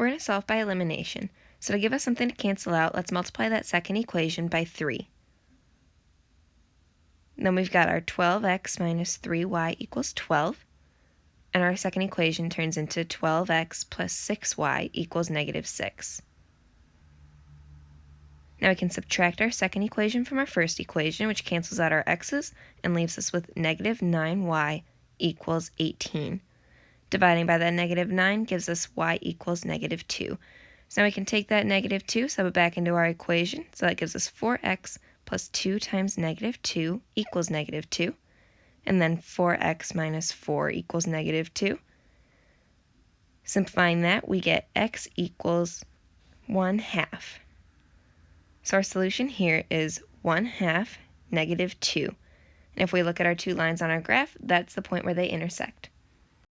We're going to solve by elimination. So to give us something to cancel out, let's multiply that second equation by 3. Then we've got our 12x minus 3y equals 12. And our second equation turns into 12x plus 6y equals negative 6. Now we can subtract our second equation from our first equation, which cancels out our x's and leaves us with negative 9y equals 18. Dividing by that negative 9 gives us y equals negative 2. So now we can take that negative 2, sub it back into our equation. So that gives us 4x plus 2 times negative 2 equals negative 2. And then 4x minus 4 equals negative 2. Simplifying that, we get x equals 1 half. So our solution here is 1 half negative 2. And if we look at our two lines on our graph, that's the point where they intersect.